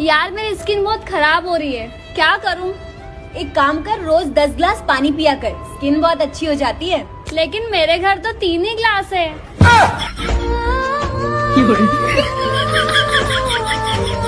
यार, मेरी स्किन बहुत खराब हो रही है। क्या करूँ? एक काम कर, रोज दस ग्लास पानी पिया कर। स्किन बहुत अच्छी हो जाती है। लेकिन मेरे घर तो तीन ही ग्लास है।